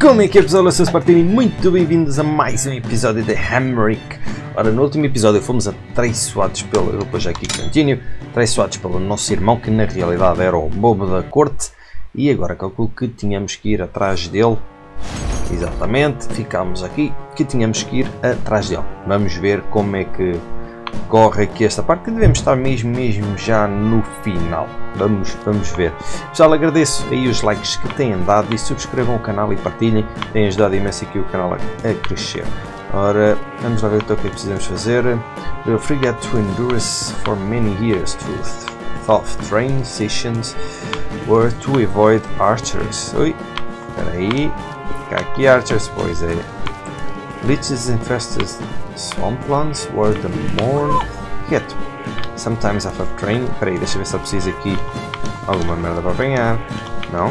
Como é que é pessoal? Eu sou Spartini muito bem-vindos a mais um episódio de Hamrick. Ora, no último episódio fomos atraiçoados pelo, eu já aqui continuo, atraiçoados pelo nosso irmão que na realidade era o bobo da corte e agora calculo que tínhamos que ir atrás dele. Exatamente, ficámos aqui que tínhamos que ir atrás dele. Vamos ver como é que corre aqui esta parte que devemos estar mesmo, mesmo já no final. Vamos, vamos ver. Pessoal, agradeço aí os likes que têm dado e subscrevam o canal e partilhem. Tem ajudado imenso aqui o canal a, crescer. Ora, vamos lá ver então o que é que precisamos fazer. We'll forget to endure for many years to tough train sessions were to avoid archers. Ui, espera aí. Aqui archers, pois é. Leeches infested swamplands were the more hit. Sometimes after train. Peraí, deixa eu ver se eu preciso aqui alguma merda para apanhar. Não?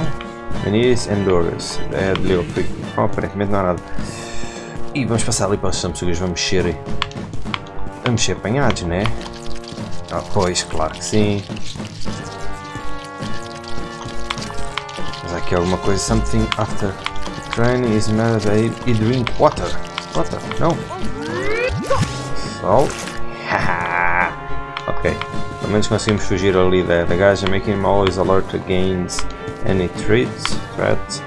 Manis Endurance. É de Leo Creek. Oh, aparentemente não há nada. E vamos passar ali para os Samsugas. Vamos ser. Vamos ser apanhados, né? Ah, pois, claro que sim. Mas aqui alguma coisa. Something after train is mad e drink water. Water? Não. Sol. ok. Pelo menos conseguimos fugir ali da, da gaja, making him always alert against any threats. Threat.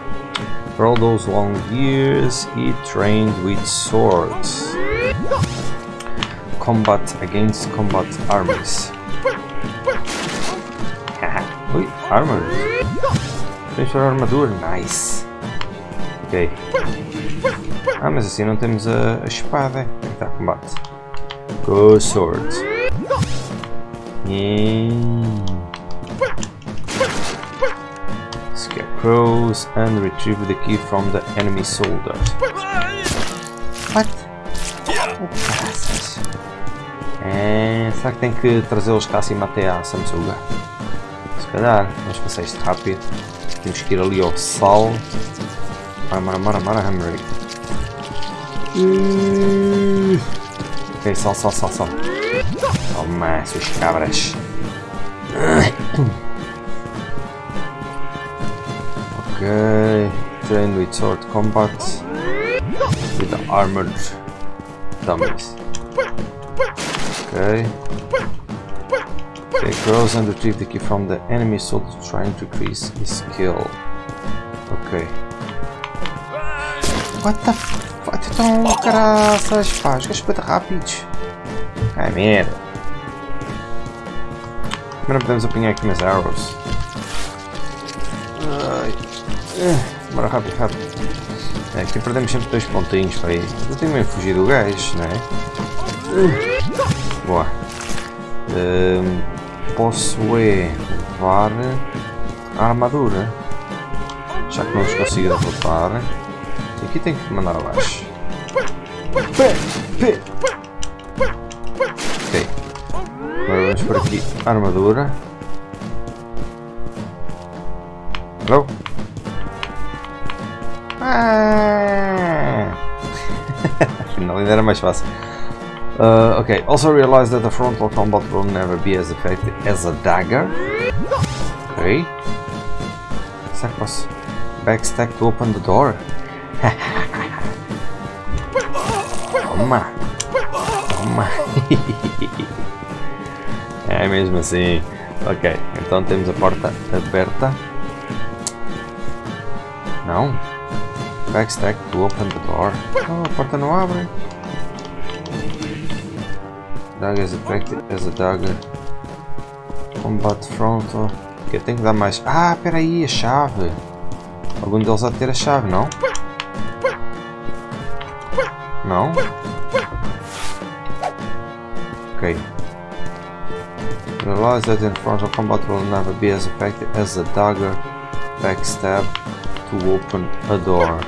For all those long years, he trained with swords. Combat against combat armies. Ui, armor. Para armadura, nice. Ok. Ah, mas assim não temos a, a espada. Está combate. Go swords. Yeah. Scarecrows and retrieve the key from the enemy soldier. What? É, será que tem que trazê-los cá acima até à Samsuga? Se calhar, vamos passar isto rápido. Temos que ir ali ao sal. Mara, mara, mara, mara. Ok, sal, sal, sal, sal. Toma, suas cabras. Ok, train with sword combat with the armored dummies. Okay. Okay, crows and retrieve the key from the enemy soldier trying to increase his skill. Ok. What the fuck? Então, caraças, pá, os gajos muito rápidos. Ai, merda. Primeiro podemos apanhar aqui umas arrows. Ai. Bora rápido, rápido. É, aqui perdemos sempre dois pontinhos para aí. Eu tenho mesmo fugir do gajo, não é? Boa. Um, posso é levar a armadura. Já que não os consigo derrotar. Aqui tem que mandar abaixo. Ok. Agora vamos por aqui armadura. Hello? Ah! Afinal ainda era mais fácil. Uh, okay, also realize that the frontal combat will never be as effective as a dagger. Okay. Será que posso backstack to open the door? Toma! Toma! é mesmo assim. Ok, então temos a porta aberta. Não? Backstack to open the door. Oh, a porta não abre. Dagger is effective as a dagger. Combat frontal. Eu tenho que dar mais. Ah, peraí, a chave. Algum deles há de ter a chave, não? Não? Realize that in frontal combat will never be as effective as a dagger backstab to open a door.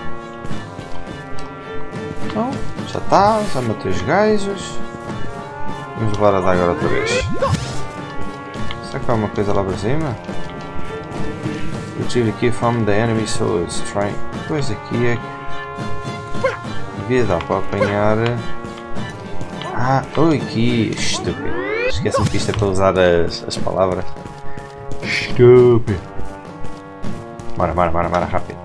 Então, já está, já matei os gajos. Vamos levar a daga outra vez. Será que há uma coisa lá para cima? Retrieve the key from the enemy swords. Try. Pois aqui é que. Devia dar para apanhar. Ah, oi aqui. Estúpido esquecem que isto é para usar as, as palavras. Estúpido. Bora, bora, bora, bora, rápido.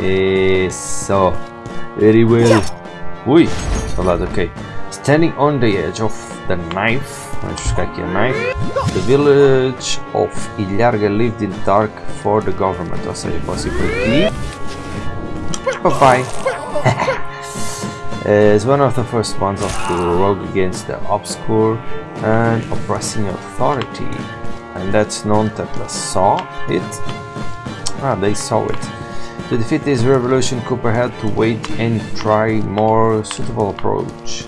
É Isso. Very well. Ui, soldado, ok. Standing on the edge of the knife. Vamos buscar aqui a knife. The village of Ilharga lived in dark for the government. Ou seja, posso ir por aqui. Papai. As one of the first ones of the rogue against the obscure and oppressing authority. And that's known that they saw it. Ah, they saw it. To defeat this revolution, Cooper had to wait and try more suitable approach.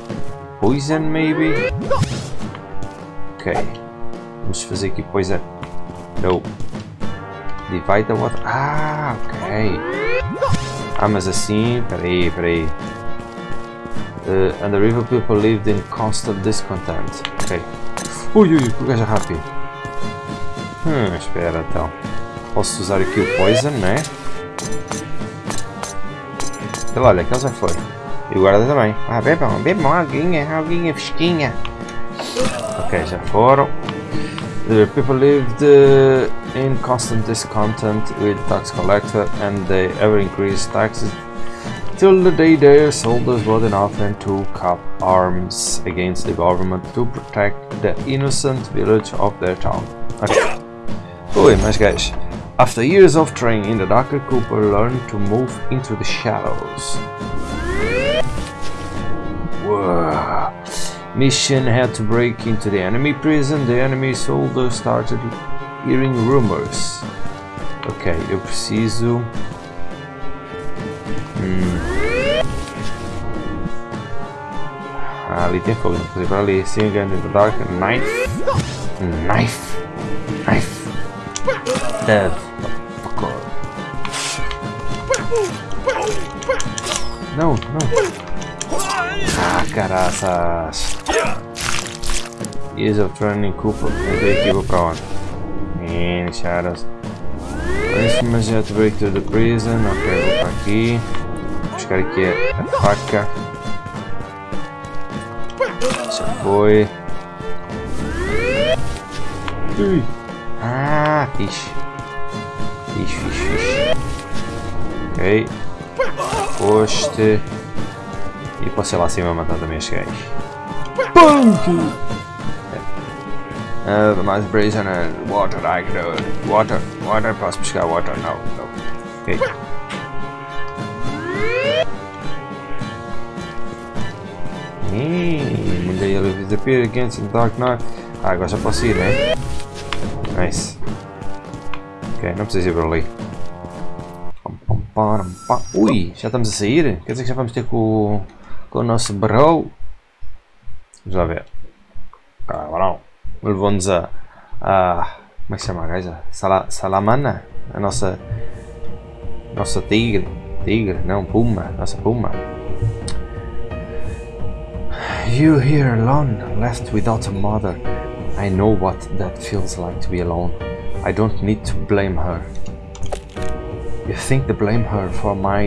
Poison, maybe? Ok. Vamos fazer aqui poison. No. Divide the water. Ah, ok. Ah, mas assim... Peraí, peraí. Uh, and the river people lived in constant discontent. Ok. Ui, ui, que gajo rápido. Hum, espera então. Posso usar aqui o poison, né? Olha, olha, aquele já foi. E o guarda também. Ah, bebam, bebam, alguinha, alguinha fresquinha. Ok, já foram. The people lived uh, in constant discontent with tax collector and they ever increased taxes till the day their soldiers bought enough and took up arms against the government to protect the innocent village of their town. Okay. Oi, guys, after years of training, in the Dr. Cooper learned to move into the shadows. Mission had to break into the enemy prison. The enemy soldiers started hearing rumors. Ok, eu preciso. Hum. Ah, ali tem vou fazer para ali. Sing in the dark. Knife. Knife. Knife. Dead. Não, não. Ah, caraças. Years of training Cooper. Vou para onde? Shadows. Mas já to break through the prison. Ok, vou para aqui. Vou buscar aqui a, faca. Já foi. Ah, fixe. Fixe, fixe, fixe. Ok. Poste. E posso ir lá acima matar também os gajos. Punk! Uh, mais prisoner, water, I know. Water, water, posso buscar water? Não, não. Ok. Hum, mudei ele disappear against the dark night. Ah, agora já posso ir, né? Nice. Ok, não preciso ir por ali. Ui, já estamos a sair? Quer dizer que já vamos ter com, com o nosso bro? Vamos lá ver. Cabrão. Levou-nos a, a. Como é que se chama a gaja? Sala, Salamana? A nossa. Nossa tigre. Tigre? Não, puma. Nossa puma. You here alone, left without a mother. I know what that feels like to be alone. I don't need to blame her. You think to blame her for my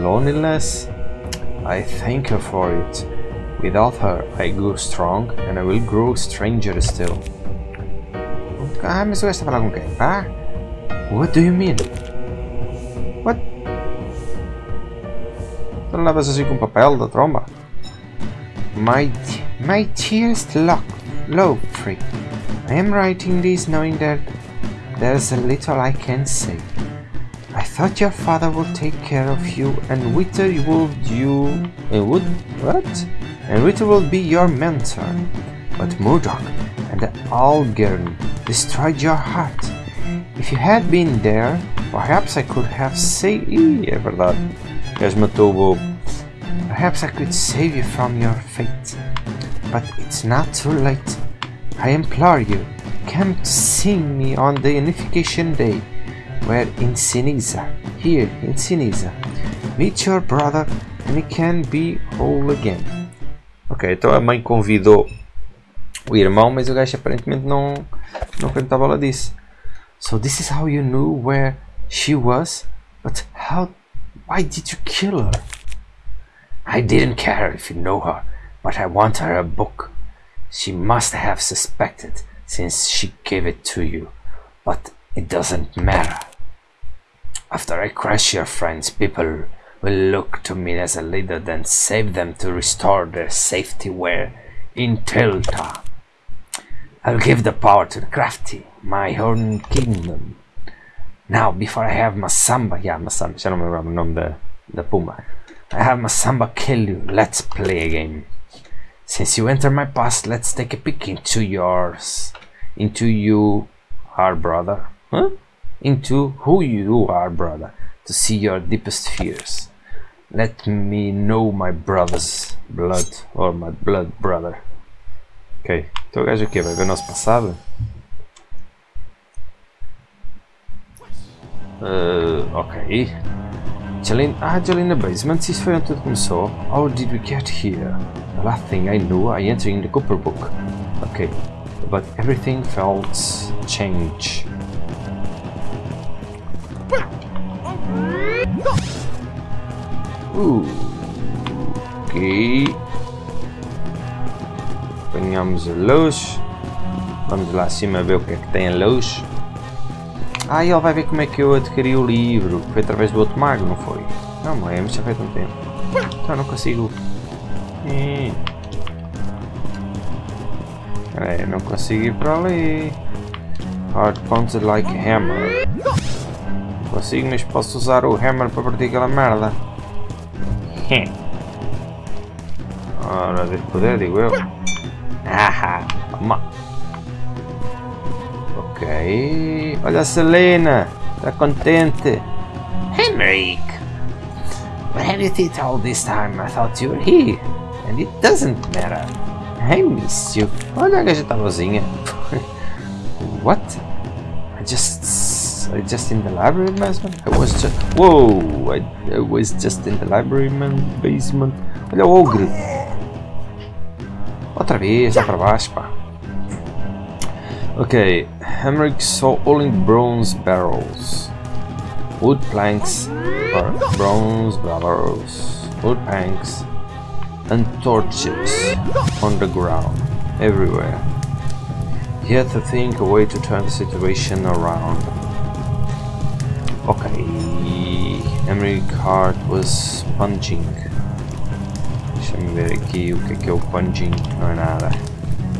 loneliness? I thank her for it. Without her, I grew strong and I will grow stranger still. Ah, mas eu estou falando com quem? Ah? What do you mean? What? Tu não levas assim com papel da tromba? My, my dearest lock, love free. I am writing this knowing that there's a little I can say. I thought your father would take care of you and Witter would you... Would... what? And Witter will be your mentor. But Murdoch and the Algern destroyed your heart. If you had been there, perhaps I could have saved... Ih, é verdade. Matou. Perhaps I could save you from your fate. But it's not too late. I implore you, come to see me on the Unification Day. We're in Sinisa, here in Sinisa. Meet your brother and he can be whole again. Ok, então a mãe convidou o irmão, mas o gajo aparentemente não, não acreditava bola disso. So this is how you knew where she was? But how... Why did you kill her? I didn't care if you know her, but I want her a book. She must have suspected since she gave it to you, but it doesn't matter. After I crush your friends, people will look to me as a leader, then save them to restore their safety where in Tilta. I'll give the power to the crafty, my own kingdom. Now, before I have Masamba, yeah, Masamba, lembro o nome da, da Puma. I have Masamba kill you, let's play a game. Since you enter my past, let's take a peek into yours. Into you, our brother. Huh? Into who you are, brother. To see your deepest fears. Let me know my brother's blood, or my blood brother. Ok, então o gajo aqui vai ver o nosso passado. Uh, ok. Jolene, ah, Jolene basement, isso foi onde tudo começou. How did we get here? The last thing I knew, I entered in the Cooper book. Okay, but everything felt change. Uh, ok. Apanhamos a luz. Vamos lá acima ver o que é que tem a luz. Ah, ele vai ver como é que eu adquiri o livro. Foi através do outro mago, não foi? Não, mas já faz tanto tempo. Então não consigo. É, não consigo ir para ali. Hard pointed like hammer. Consigo, mas posso usar o hammer para partir aquela merda. Ora, deve poder, digo eu. Haha, toma. Ok. Olha a Selena. Está contente. Henrik! What have you did all this time? I thought you were here. And it doesn't matter. I missed you. Olha a gaja tá vozinha. What? I just... I just in the library basement? I was just... Whoa! I, I was just in the library man, basement. Olha o ogre. Outra vez, lá para baixo, pá. Okay, Hamrick saw all in bronze barrels. Wood planks, bronze barrels, wood planks, and torches on the ground, everywhere. He had to think a way to turn the situation around. Okay, Emmerich Hart was punching. Deixa-me ver aqui o que é que é o punching, não é nada.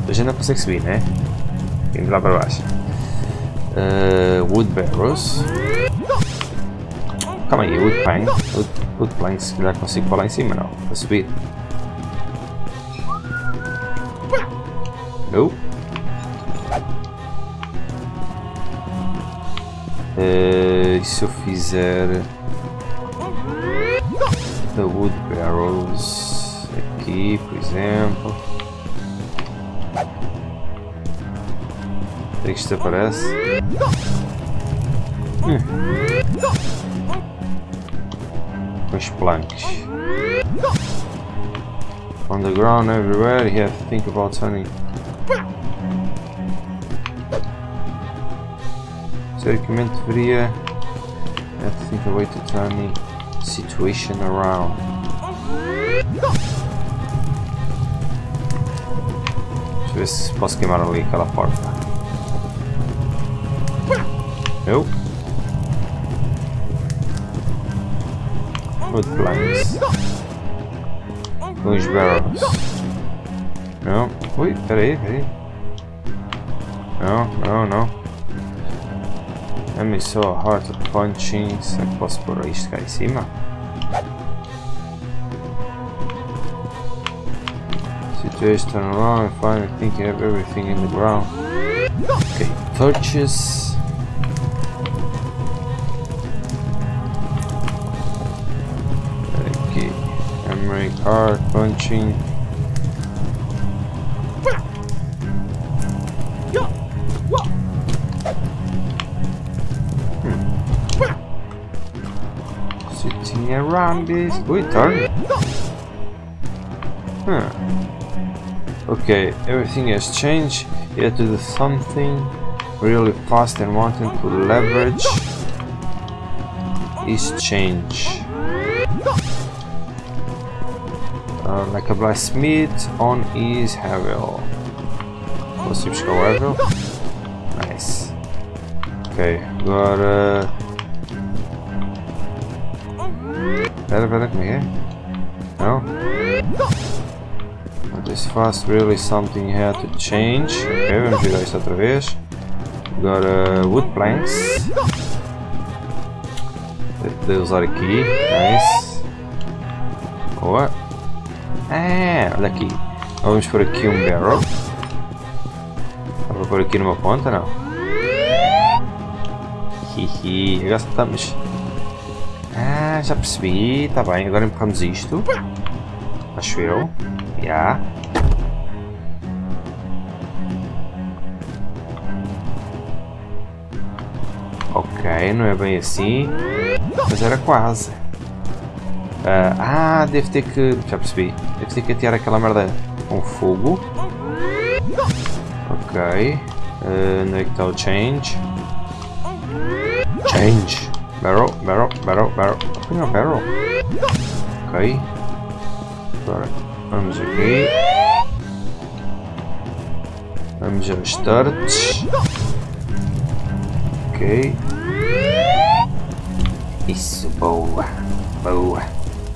A gente não consegue subir, né? Vamos lá para baixo. Uh, wood barrels. Calma aí, wood plank. Wood, wood planks, se calhar consigo falar em cima, não. Para subir. Não. Uh, e se eu fizer the wood barrels aqui, por exemplo. Será que isto. Com os planks. On the ground everywhere, you have to think about turning. Teoricamente deveria have to think a way to turn the situation around. Deixa eu ver se posso queimar ali aquela porta. Nope. Wood planks. Os barrels. Não. Ui, peraí, peraí. Não, não, não. Enemy so hard punching. Será que posso pôr isto cá em cima? Situation turn around and finally think you have everything in the ground. Okay, torches. Okay, Emery card punching. Hmm. Sitting around this. Wait, turn. Huh. Okay, everything has changed. You have to do something really fast and wanting to leverage is change. Uh, like a blacksmith on his Havel. Buscar Havel? Nice. Ok, agora Pera, pera, como é que é? Fast really something had to change. Ok, vamos virar isto outra vez. Agora wood planks. Poder usar aqui. Nice. Boa. Ah, olha aqui. Vamos por aqui um barrel. Para pôr aqui numa ponta, não? Hihi, agora estamos. Ah, já percebi. Tá bem, agora empurramos isto. Acho eu. Já. Yeah. Ok, não é bem assim. Mas era quase. Uh, ah, deve ter que. Já percebi. Deve ter que atear aquela merda com fogo. Ok. Uh, onde é que está o change? Change! Barrel, barrel, barrel, barrel. Apanha o barrel. Ok. Agora vamos aqui. Vamos aos starts. Ok. Isso, boa. Boa.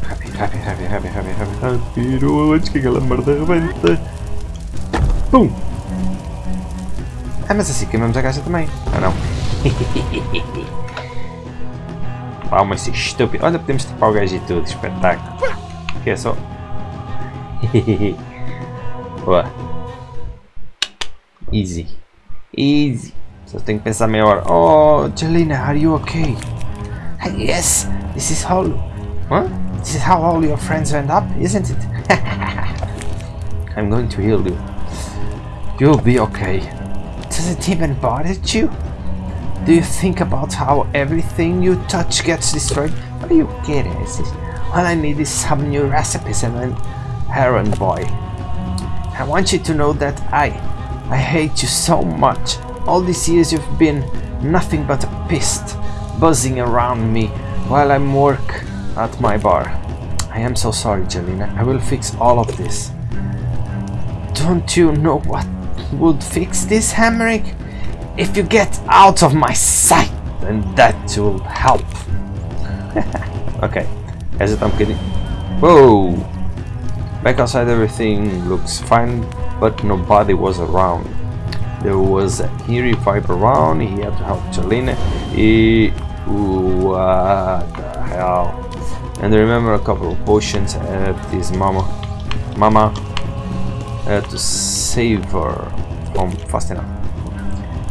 Rápido, rápido, rápido, rápido, rápido, rápido. Antes que aquela merda rebenta. Pum! Ah, mas assim queimamos a caixa também. Ah, não. Palma, esse estúpido. Olha, podemos tapar o gajo e tudo. Espetáculo. Que é só... Boa. Easy. Easy. Só tenho que pensar meia hora. Oh, Jelena, are you okay? Yes, this is how... What? This is how all your friends end up, isn't it? I'm going to heal you. You'll be okay. Does it even bother you? Do you think about how everything you touch gets destroyed? Are you kidding? All I need is some new recipes and an errand boy. I want you to know that I, I hate you so much. All these years you've been nothing but a pest, buzzing around me while I'm work at my bar. I am so sorry, Jelena. I will fix all of this. Don't you know what would fix this, Hamrick? If you get out of my sight, then that will help. ok, essa I'm kidding. Whoa! Back outside everything looks fine, but nobody was around. There was a eerie vibe around, he had to help Jelena. He... What the hell? And I remember a couple of potions at his mama. Mama had to save her from fast enough.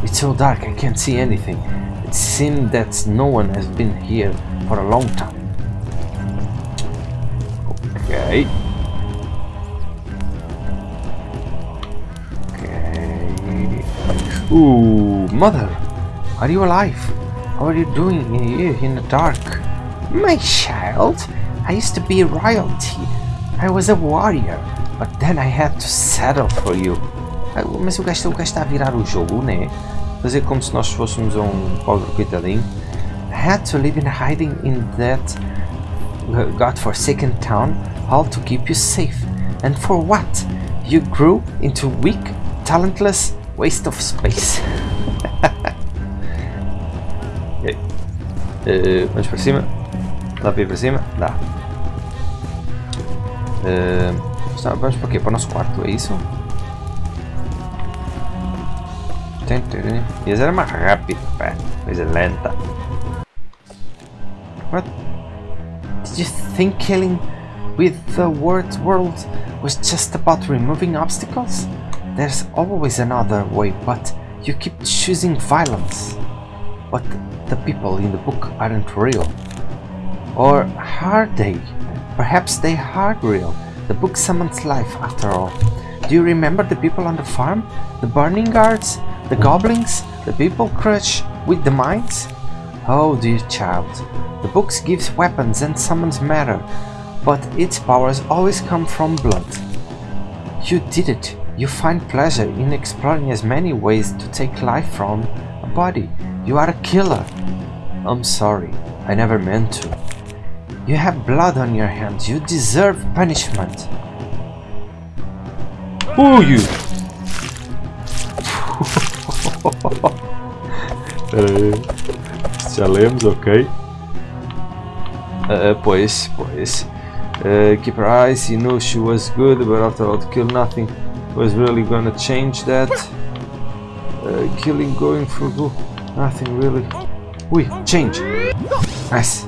It's so dark, I can't see anything. It seems that no one has been here for a long time. Okay. Ooh, mother! Are you alive? How are you doing here in the dark? My child, I used to be royalty. I was a warrior, but then I had to settle for you. Mas o gajo, está a virar o jogo, né? Fazer como se nós fôssemos um pobre coitadinho. I had to live in hiding in that godforsaken town, all to keep you safe. And for what? You grew into weak, talentless waste of space. uh, vamos para cima. Dá para ir para cima? Dá. Uh, vamos para quê? Para o nosso quarto, é isso? Ia ser mais rápido, pá. Coisa lenta. What? Did you think killing with the word world was just about removing obstacles? There's always another way, but you keep choosing violence. But the people in the book aren't real. Or are they? Perhaps they are real. The book summons life after all. Do you remember the people on the farm? The burning guards? The goblins? The people crush with the mines? Oh dear child, the book gives weapons and summons matter, but its powers always come from blood. You did it. You find pleasure in exploring as many ways to take life from a body. You are a killer. I'm sorry, I never meant to. You have blood on your hands. You deserve punishment. Oh, you! Pera aí. Já lemos, ok. Uh, pois, pois. Uh, keep her eyes, he knew she was good, but after all, to kill nothing was really gonna change that. Uh, killing going for good, nothing really. We change! Nice!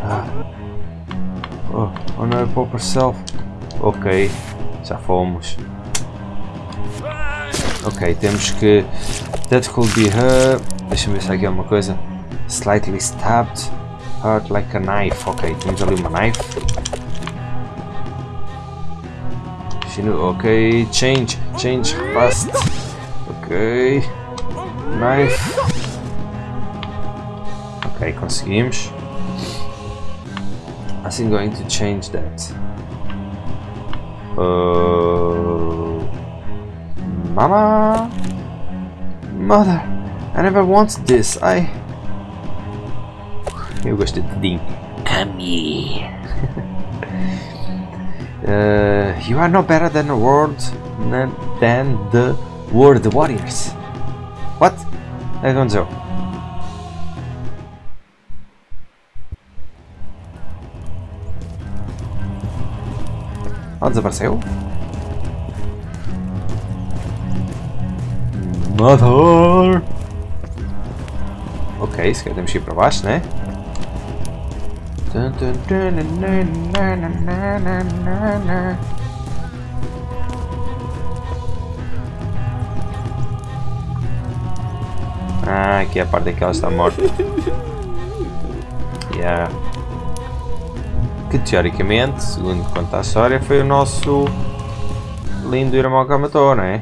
Ah. Oh, honor pop herself. Ok, já fomos. Ok, temos que... That could be her. Deixa-me ver se há aqui alguma coisa. Slightly stabbed. Hurt like a knife. Ok, temos ali uma knife. Ok, change, change fast. Ok. Knife. Ok, conseguimos. I'm going to change that. Uh, Mama? Mother, I never wanted this. I... Eu gostei Dean. Come here. Uh, you are no better than the world than the world warriors. What? I don't know. Ah, desapareceu? Mother! Ok, que ir para baixo, né? Ah, aqui é a parte que ela está morta. Yeah. Que teoricamente, segundo conta a história, foi o nosso lindo irmão que a matou, não é?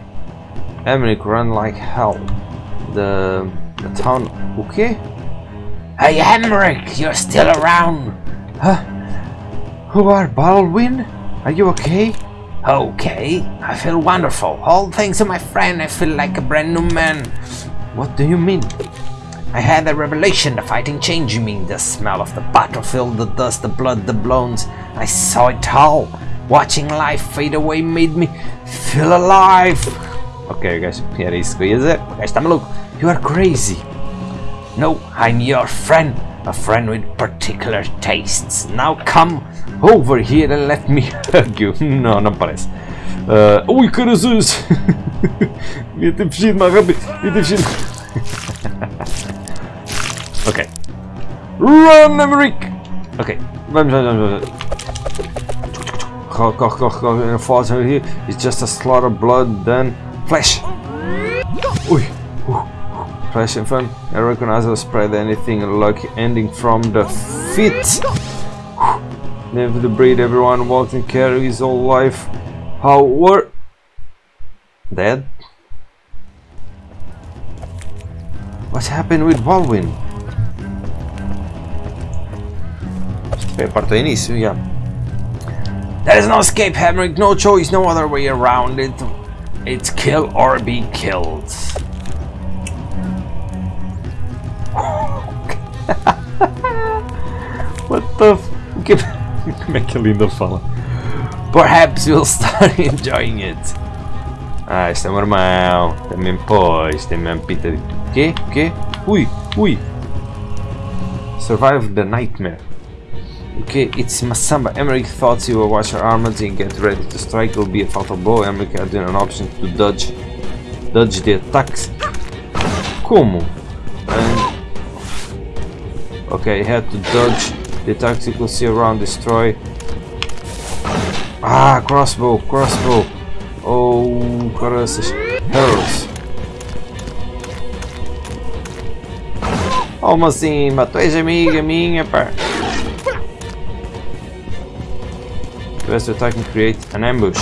Emmerich run like hell. The, the town... O quê? Hey Emmerich, you're still around! Huh? Who are Baldwin? Are you okay? Okay, I feel wonderful. All thanks to my friend, I feel like a brand new man. What do you mean? I had a revelation, the fighting changed me, the smell of the battlefield, the dust, the blood, the bones. I saw it all. Watching life fade away made me feel alive. Ok, guys, era isso que eu ia dizer. O gajo está maluco. You are crazy. No, I'm your friend. A friend with particular tastes. Now come over here and let me hug you. No, não parece. Uh, ui, carazões! Devia ter fugido mais rápido. Devia ter ok. Run, Emmerich! Ok, vamos, vamos, vamos. Corre, corre, corre, corre. Falls here. It's just a slaughter of blood, then Flash! In front. I recognize I'll spread anything like ending from the feet. Never the breed everyone walked and carried his whole life. How were dead? What happened with Baldwin? Yeah. There is no escape, Henrik, no choice, no other way around it. It's kill or be killed. What the f... Como é que a Linda fala? Perhaps you'll start enjoying it. Ah, este é irmão. Também pôs, tem mesmo pinta de... Quê? Quê? Ui, ui. Survive the nightmare. Okay, it's Masamba. Emmerich thought you were watch your armors and get ready to strike. It will be a fatal blow. Emmerich had an option to dodge dodge the attacks. Como? And okay, had to dodge the could see around destroy. Ah, crossbow, crossbow. Oh, caraças. Arrows. Como assim? Matou ex-amiga minha, pá. Best attack and create an ambush.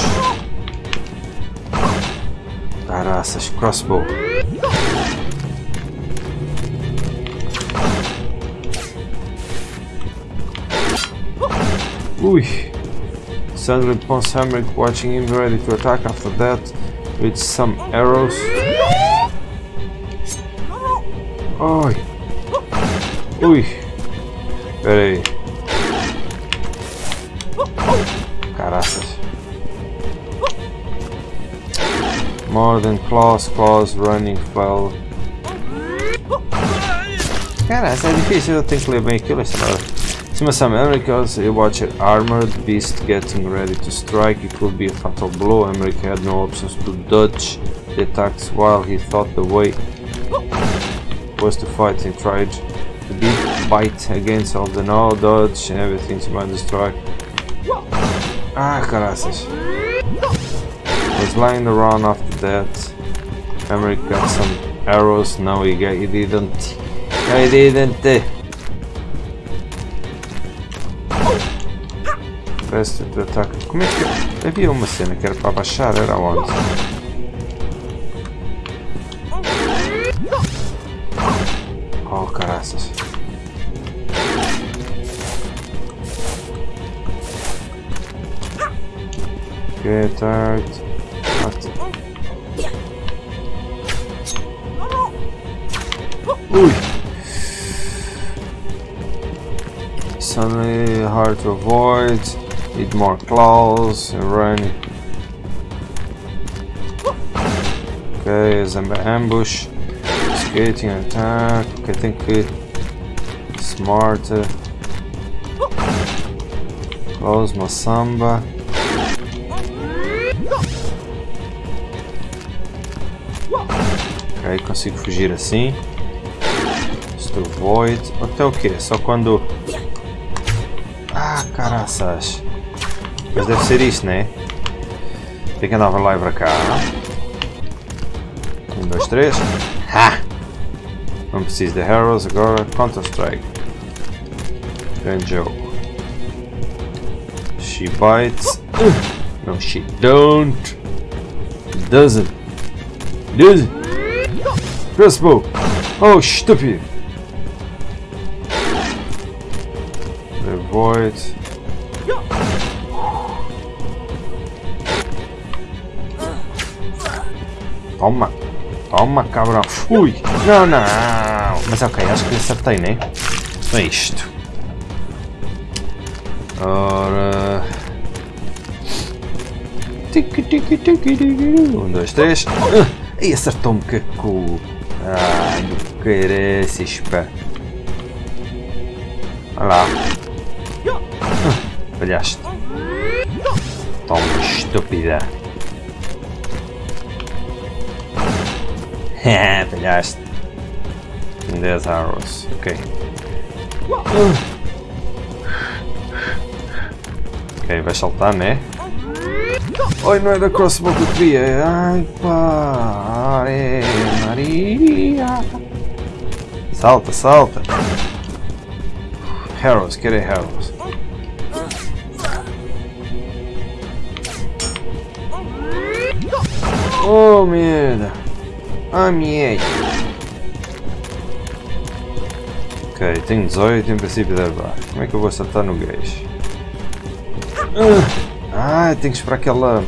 Caraças, crossbow. Ui. Suddenly Pons Hamrick watching him ready to attack after that with some arrows. Oi. Ui. Pera aí. Caraças. More than claws, claws, running, fell. Cara, é difícil, eu tenho que ler bem aquilo esta hora. Sima some Americans, you watch an armored beast getting ready to strike. It could be a fatal blow. America had no options to dodge the attacks while he thought the way was to fight. He tried to beat, bite against all the no dodge and everything to mind the strike. Ah, caraças. Was lying around after that. America got some arrows. No, he, he didn't. He didn't. Presta to attack. Como é que. Havia uma cena que era para baixar, era onde? Oh, caraças. Get out. Ui! Suddenly hard to avoid. Need more claws run. Okay, is an ambush. Skating attack. I think it smart. Close Masamba. Ok, consigo fugir assim. Destro Void. Até o que? Só quando... Caraças. Mas deve ser isto, né? Tem que andar para lá e para cá. Um, dois, três. Ha! Não preciso de Heroes agora. Counter-Strike. Grande jogo. She bites. No, she don't. Doesn't. Doesn't. Crossbow. Oh, stupid. Avoid. Toma. Toma, cabrão. Ui. Não, não. Mas ok, acho que acertei, né? É isto. Ora... Um, dois, três. E acertou-me que cu. Ai, do caraças, pá. Olha lá. Falhaste. Toma, estúpida. Falhaste. 10 arrows. Ok. Ok, vai saltar, né? Oi, não era crossbow que eu queria. Ai, pá. Ai, Maria. Salta, salta. Arrows, quero arrows. Oh, merda. Ah, merda. Ok, tenho 18 em princípio deve dar. Como é que eu vou acertar no gajo? Ah, tenho que esperar que ela...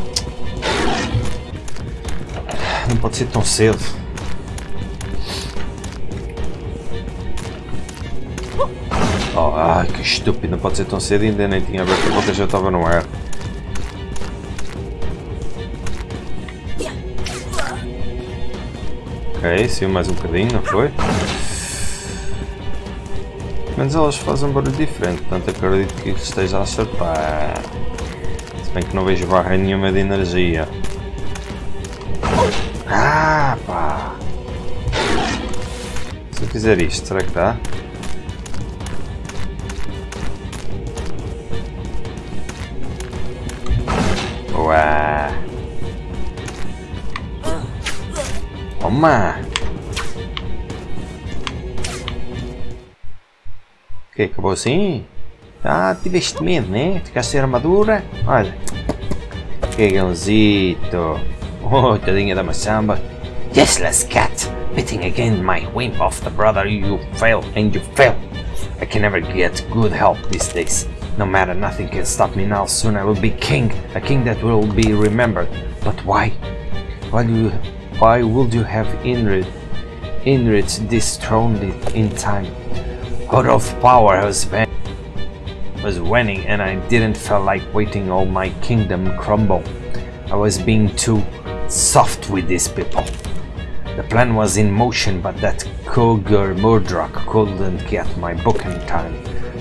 Não pode ser tão cedo. Oh, que estúpido, não pode ser tão cedo ainda nem tinha aberto a boca, já estava no ar. Ok, saiu mais um bocadinho, não foi? Mas elas fazem um barulho diferente, portanto acredito que esteja a acertar. Se bem que não vejo barra nenhuma de energia. Ah, pá! Se eu fizer isto, será que dá? Toma! Ok, acabou assim? Ah, tiveste medo, né? Ficaste sem armadura? Olha. Que gãozito. Oh, tadinha da Masamba. Useless cat. Beating again my whim of the brother you fail and you fail. I can never get good help these days. No matter, nothing can stop me now. Soon I will be king, a king that will be remembered. But why? Why do you, why would you have Inrid, Inrid dethroned it in time? Out of power was was winning and I didn't feel like waiting all my kingdom crumble. I was being too soft with these people. The plan was in motion, but that Kogur Murdrock couldn't get my book in time.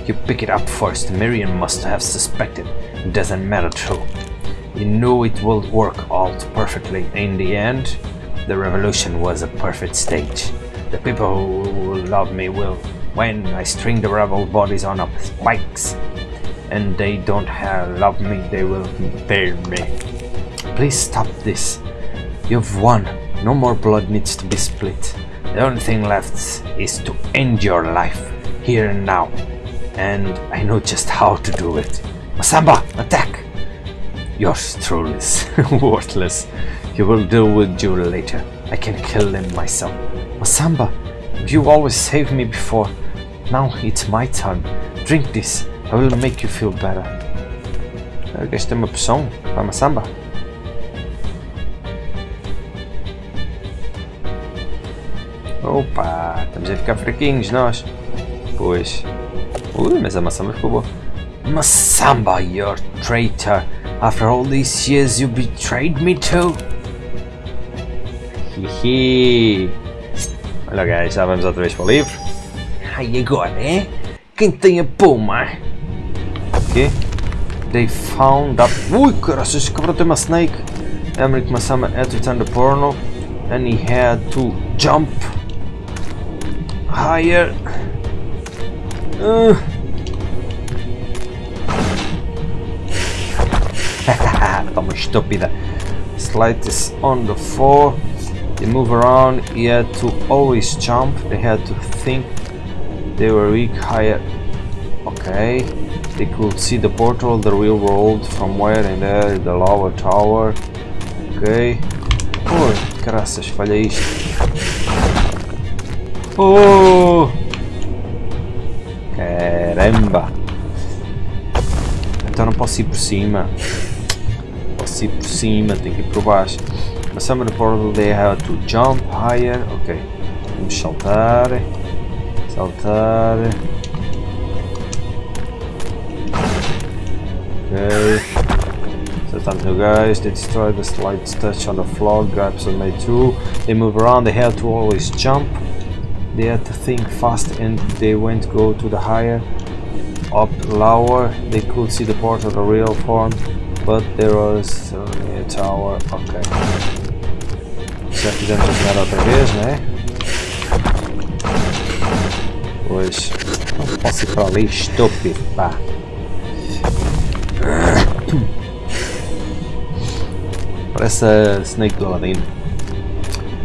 You pick it up first. Miriam must have suspected. It doesn't matter though. You know it will work out perfectly. In the end, the revolution was a perfect stage. The people who will love me will, when I string the rebel bodies on up spikes, and they don't have, love me, they will bury me. Please stop this. You've won. No more blood needs to be split. The only thing left is to end your life, here and now. And I know just how to do it. Masamba, attack! Yours truly is worthless. You will deal with you later. I can kill him myself. Masamba, you always saved me before. Now it's my turn. Drink this. I will make you feel better. Eu gastei uma poção para Masamba. Opa, estamos a ficar fraquinhos nós. Pois. Ui, mas a Masamba ficou boa. Masamba, you're traitor. After all these years you betrayed me too. Hihi. Olha guys, já vamos outra vez para o livro. Ai, agora é? Quem tem a puma? Ok. They found up... Ui, caraças, cabrão tem uma snake. Emmerich Masamba had to turn the porno. And he had to jump higher. Uh. Toma estúpida. Slide is on the floor. They move around. He had to always jump. They had to think they were weak higher. Okay. They could see the portal, the real world from where and there, the lower tower. Ok. Ui, caraças, falha isto. Oh! Caramba! Então não posso ir por cima. Posso ir por cima, tenho que ir por baixo. The portal they have to jump higher. Ok. Vamos saltar. Okay. Sometimes new guys, they destroy the slight touch on the floor, grabs on my two. They move around, they have to always jump. They had to think fast and they went go to the higher up lower. They could see the part of the real form, but there was uh, a tower. Ok. Já fizemos a jogada outra vez, né? Pois. Não posso ir ali, estúpido, pá. Parece a Snake do Aladdin.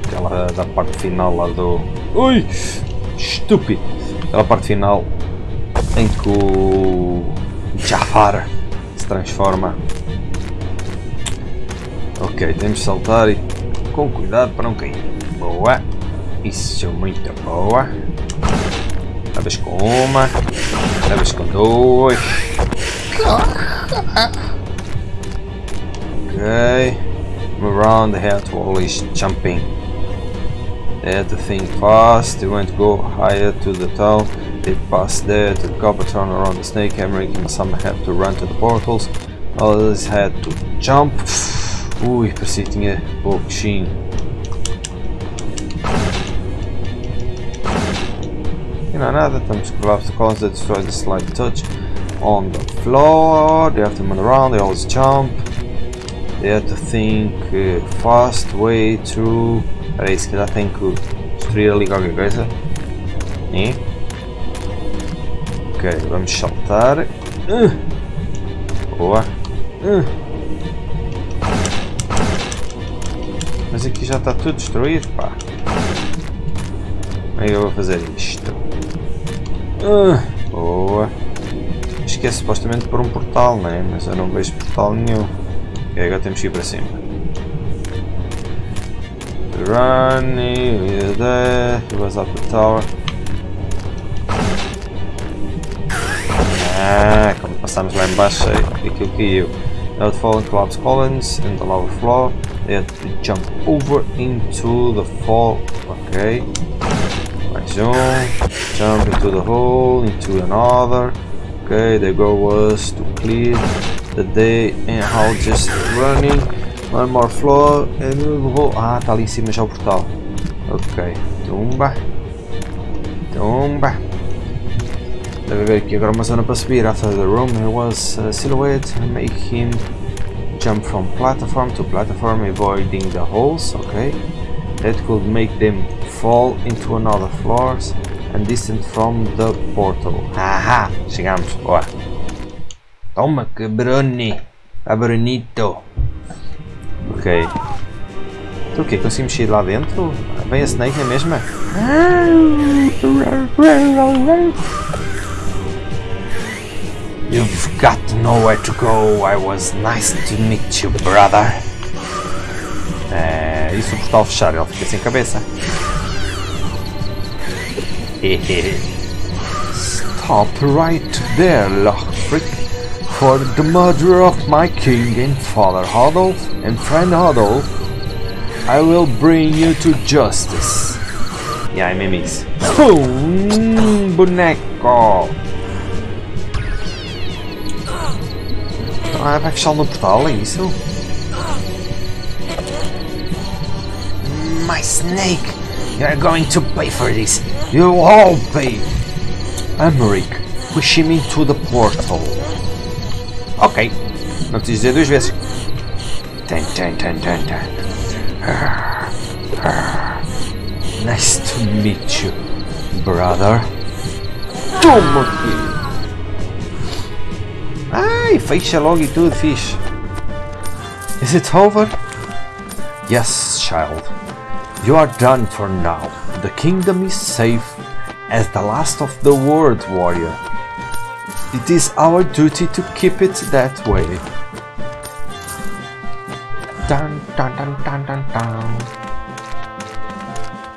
Aquela da parte final lá do. Ui! Estúpido! Aquela parte final em que o Jafar se transforma. Ok, temos de saltar e com cuidado para não cair. Boa! Isso, muito boa! Levas com uma, levas com duas. Okay. Around, they had to always jumping. They had to fast, they went to go higher to the town. They passed there to the copper turn around the snake hammer, and some had to run to the portals. Others had to jump. Ui, parecia que tinha pouquinho. E não é nada, estamos collapse the columns that destroy the slight touch on the floor. They have to move around, they always jump. They have to think uh, fast way through. Peraí, se calhar tem que destruir ali qualquer coisa. E? Ok, vamos saltar. Uh. Boa. Uh. Mas aqui já está tudo destruído, pá. Como é eu vou fazer isto? Uh. Boa. Acho que é supostamente por um portal, né? Mas eu não vejo portal nenhum. Ok, agora temos que ir para cima. Running, is there, he was up the tower. Ah, quando passamos lá embaixo, aquilo caiu. Now the fallen collapse columns in the lower floor. Had jump over into the fall. Okay. Mais um. Jump into the hole, into another. Okay, the goal was to clear the day and how just running. One more floor and we will... Ah, está ali em cima já o portal. Ok. Tumba. Tumba. Deve haver aqui agora uma zona para subir. After the room there was a silhouette. Make him jump from platform to platform avoiding the holes. Ok. That could make them fall into another floors and distant from the portal. Aha! Chegamos. Boa. Toma que Bruni. A Brunito. Ok. Então o quê? Conseguimos lá dentro? Vem a Snake na mesma? You've got nowhere to go. I was nice to meet you, brother. É, e se o portal fechar, ele fica sem cabeça. Stop right there, Lochfrick. For the murder of my king and father Hodolf and friend Hodolf, I will bring you to justice. E aí, memes? Hum, boneco! Vai fechar no portal, é isso? My snake! You're going to pay for this! You all pay! Emmerich, push him into the portal. Ok. Não preciso dizer duas vezes. Tan, tan, tan, tan, tan. Nice to meet you, brother. Toma Ai, fecha logo e tudo, fixe. Is it over? Yes, child. You are done for now. The kingdom is safe as the last of the world, warrior. It is our duty to keep it that way. Dun, dun, dun, dun, dun, dun.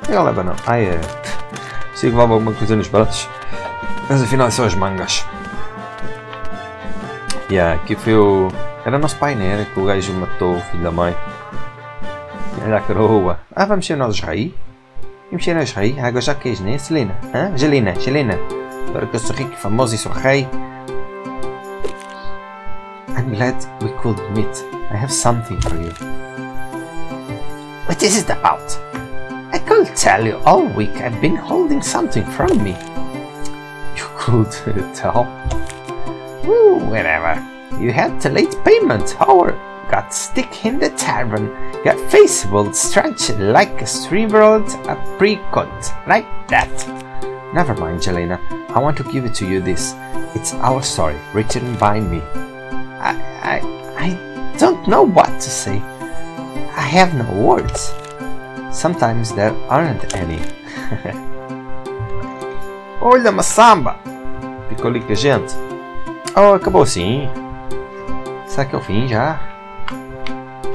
Ele leva não. Ai é. Que leva alguma coisa nos braços. Mas afinal são as mangas. Yeah, aqui foi o. Era nosso pai, né? Era que o gajo matou o filho da mãe. Olha a coroa. Ah, vamos ser nós rei? Vamos ser nós rei? Agora já queres, né, Celina? Hã? Angelina, Angelina. Agora que eu sou rico e famoso e sou rei. I'm glad we could meet. I have something for you. What is it about? I could tell you all week I've been holding something from me. You could tell? Ooh, whatever. You had to late payment, or got stick in the tavern. Your face will stretch like a shriveled apricot, like that. Never mind, Jelena. I want to give it to you this. It's our story, written by me. I, I, I don't know what to say. I have no words. Sometimes there aren't any. Olha, uma samba! Ficou gente. Oh, acabou assim? Será que é o fim já?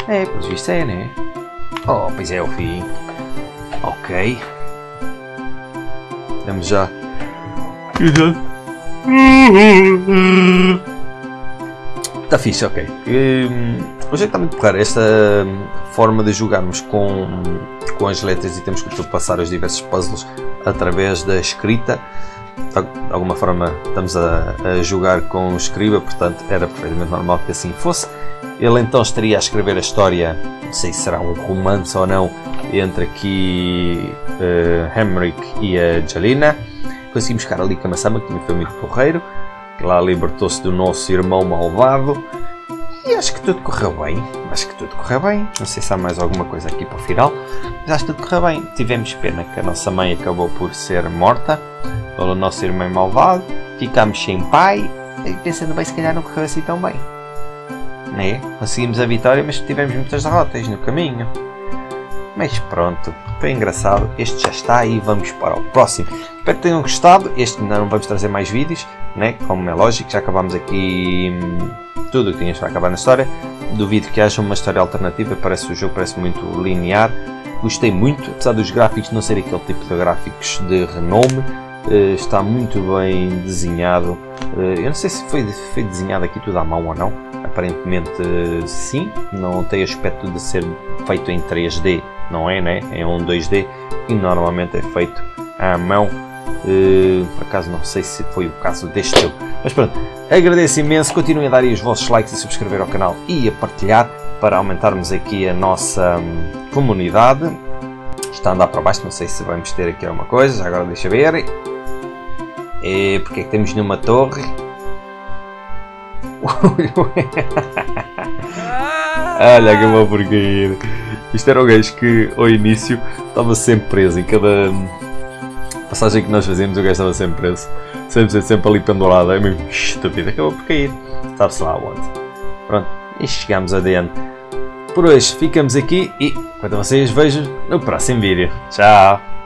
É, pelos vistos é, né? Oh, pois é o fim. Ok. Vamos já. Está fixe, ok. Hoje é que está muito porreiro esta forma de jogarmos com, com as letras e temos que passar os diversos puzzles através da escrita. De alguma forma estamos a, a jogar com o escriba, portanto era perfeitamente normal que assim fosse. Ele então estaria a escrever a história, não sei se será um romance ou não, entre aqui uh, Henrik e a Jalina. Conseguimos ficar ali com a Massama, que foi muito porreiro lá libertou-se do nosso irmão malvado. E acho que tudo correu bem. Acho que tudo correu bem. Não sei se há mais alguma coisa aqui para o final. Mas acho que tudo correu bem. Tivemos pena que a nossa mãe acabou por ser morta pelo nosso irmão malvado. Ficámos sem pai. E pensando bem, se calhar não correu assim tão bem. Né? Conseguimos a vitória, mas tivemos muitas derrotas no caminho. Mas pronto, foi engraçado. Este já está e vamos para o próximo. Espero que tenham gostado. Este não vamos trazer mais vídeos, né? como é lógico. Já acabamos aqui hum, tudo o que tínhamos para acabar na história. Duvido que haja uma história alternativa. Parece o jogo parece muito linear. Gostei muito, apesar dos gráficos não serem aquele tipo de gráficos de renome. Uh, está muito bem desenhado. Uh, eu não sei se foi, foi desenhado aqui tudo à mão ou não. Aparentemente sim. Não tem aspecto de ser feito em 3D não é, né? É um 2D e normalmente é feito à mão. Uh, por acaso não sei se foi o caso deste jogo. Mas pronto, agradeço imenso. Continuem a dar os vossos likes e subscrever ao canal e a partilhar para aumentarmos aqui a nossa hum, comunidade. Está a andar para baixo, não sei se vamos ter aqui alguma coisa. Agora deixa ver. E porque é que temos numa torre? Olha que uma porcaria. Isto era o gajo que ao início estava sempre preso. Em cada passagem que nós fazíamos o gajo estava sempre preso. Sempre, sempre ali pendurado. É mesmo estúpido. Acabou por cair. Sabe-se lá onde. Pronto. E chegamos adiante. Por hoje ficamos aqui e quando vocês vejam no próximo vídeo. Tchau!